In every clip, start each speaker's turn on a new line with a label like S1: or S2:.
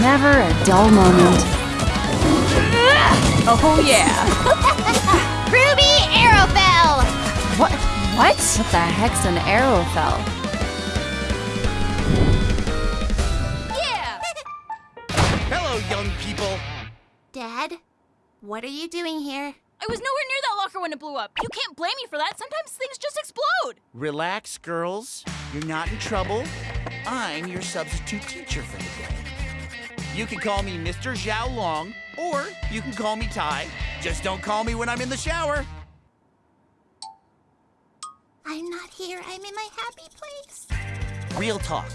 S1: Never a dull moment.
S2: Oh yeah.
S3: Ruby Arrowfell!
S1: What? What? What the heck's an Arrowfell?
S2: Yeah.
S4: Hello, young people.
S3: Dad, what are you doing here?
S2: I was nowhere near that locker when it blew up. You can't blame me for that. Sometimes things just explode.
S4: Relax, girls. You're not in trouble. I'm your substitute teacher for the day. You can call me Mr. Xiao Long, or you can call me Tai. Just don't call me when I'm in the shower.
S3: I'm not here. I'm in my happy place.
S4: Real talk.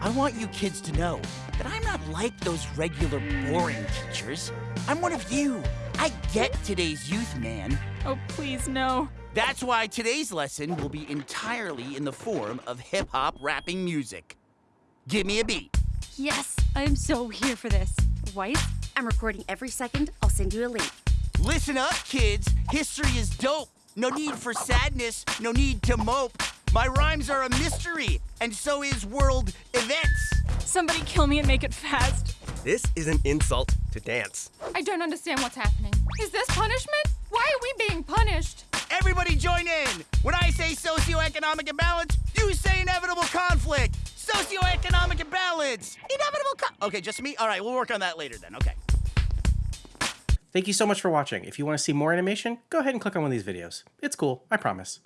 S4: I want you kids to know that I'm not like those regular boring teachers. I'm one of you. I get today's youth, man.
S2: Oh, please, no.
S4: That's why today's lesson will be entirely in the form of hip hop rapping music. Give me a beat.
S5: Yes, I am so here for this. Wife, I'm recording every second. I'll send you a link.
S4: Listen up, kids. History is dope. No need for sadness, no need to mope. My rhymes are a mystery, and so is world events.
S2: Somebody kill me and make it fast.
S6: This is an insult to dance.
S7: I don't understand what's happening. Is this punishment? Why are we being punished?
S4: Everybody join in. When I say socioeconomic imbalance, you say inevitable conflict. Inevitable co- Okay, just me? All right, we'll work on that later then. Okay.
S8: Thank you so much for watching. If you want to see more animation, go ahead and click on one of these videos. It's cool, I promise.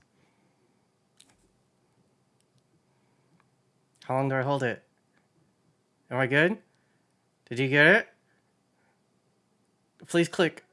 S8: How long do I hold it? Am I good? Did you get it? Please click.